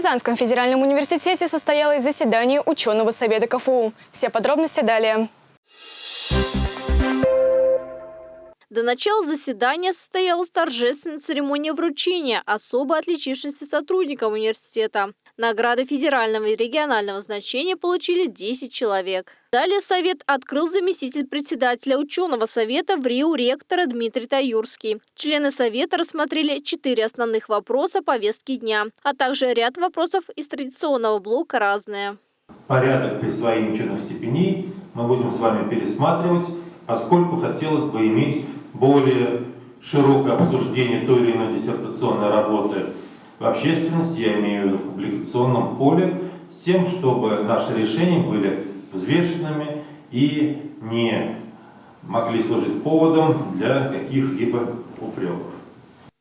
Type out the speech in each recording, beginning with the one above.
Казанском федеральном университете состоялось заседание ученого совета КФУ. Все подробности далее. До начала заседания состоялась торжественная церемония вручения особо отличившимся сотрудникам университета. Награды федерального и регионального значения получили 10 человек. Далее совет открыл заместитель председателя ученого совета в Рио ректора Дмитрий Таюрский. Члены совета рассмотрели четыре основных вопроса повестки дня, а также ряд вопросов из традиционного блока «Разные». Порядок присвоения ученых степеней мы будем с вами пересматривать, поскольку хотелось бы иметь более широкое обсуждение той или иной диссертационной работы в общественности, я имею в виду в публикационном поле, с тем, чтобы наши решения были взвешенными и не могли служить поводом для каких-либо упреков.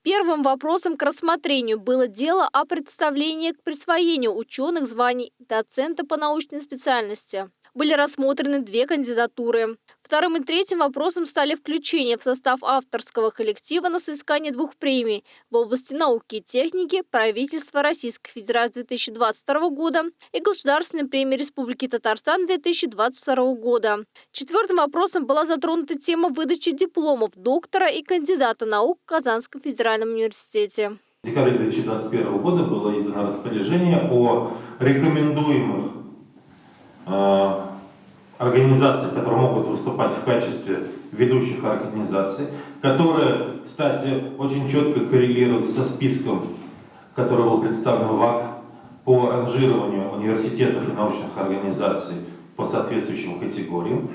Первым вопросом к рассмотрению было дело о представлении к присвоению ученых званий доцента по научной специальности были рассмотрены две кандидатуры. Вторым и третьим вопросом стали включение в состав авторского коллектива на соискание двух премий в области науки и техники правительства Российской Федерации 2022 года и Государственной премии Республики Татарстан 2022 года. Четвертым вопросом была затронута тема выдачи дипломов доктора и кандидата наук в Казанском федеральном университете. В декабре 2021 года было издано распоряжение о рекомендуемых Э, организаций, которые могут выступать в качестве ведущих организаций, которые, кстати, очень четко коррелируют со списком, который был представлен ВАК по ранжированию университетов и научных организаций по соответствующим категориям.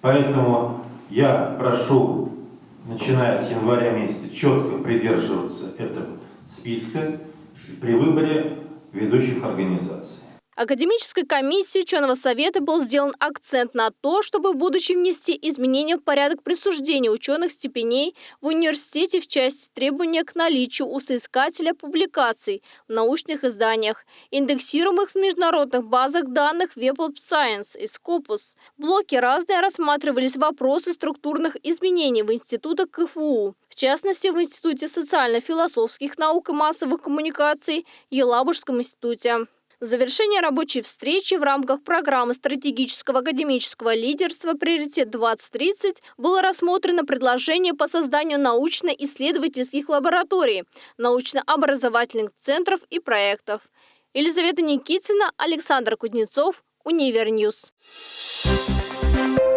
Поэтому я прошу, начиная с января месяца, четко придерживаться этого списка при выборе ведущих организаций. Академической комиссией ученого совета был сделан акцент на то, чтобы в будущем внести изменения в порядок присуждения ученых степеней в университете в части требования к наличию у соискателя публикаций в научных изданиях, индексируемых в международных базах данных Web of Science и Scopus. В блоке «Разные» рассматривались вопросы структурных изменений в институтах КФУ, в частности, в Институте социально-философских наук и массовых коммуникаций Елабужском институте. В завершение рабочей встречи в рамках программы стратегического академического лидерства «Приоритет-2030» было рассмотрено предложение по созданию научно-исследовательских лабораторий, научно-образовательных центров и проектов. Елизавета Никитина, Александр Кузнецов, Универ news. Thank you.